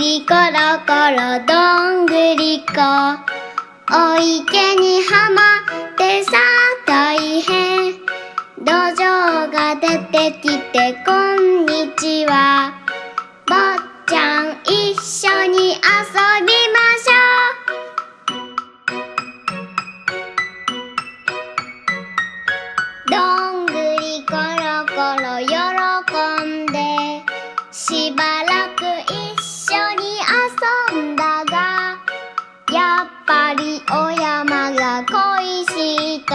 りコロコロどんぐりこお池にはまってさ大変。土壌が出てきてこんにちは。坊ちゃん一緒に遊びましょう。どん「おやまがこいしいと」